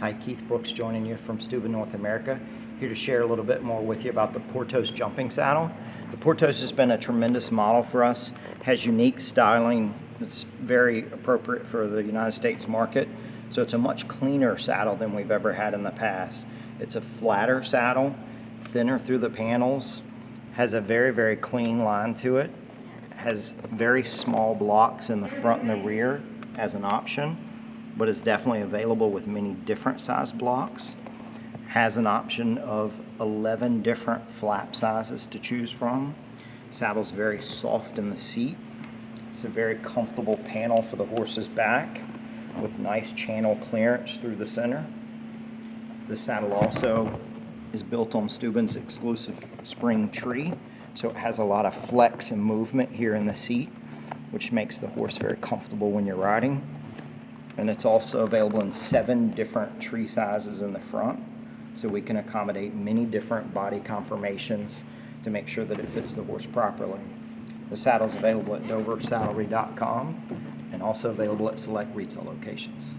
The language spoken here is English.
Hi, Keith Brooks joining you from Stübben, North America. Here to share a little bit more with you about the Portos jumping saddle. The Portos has been a tremendous model for us, has unique styling that's very appropriate for the United States market. So it's a much cleaner saddle than we've ever had in the past. It's a flatter saddle, thinner through the panels, has a very, very clean line to it, has very small blocks in the front and the rear as an option but is definitely available with many different size blocks. Has an option of 11 different flap sizes to choose from. Saddle's very soft in the seat. It's a very comfortable panel for the horse's back with nice channel clearance through the center. The saddle also is built on Stübben's exclusive spring tree, so it has a lot of flex and movement here in the seat, which makes the horse very comfortable when you're riding and it's also available in seven different tree sizes in the front so we can accommodate many different body conformations to make sure that it fits the horse properly. The saddle is available at doversaddlery.com and also available at select retail locations.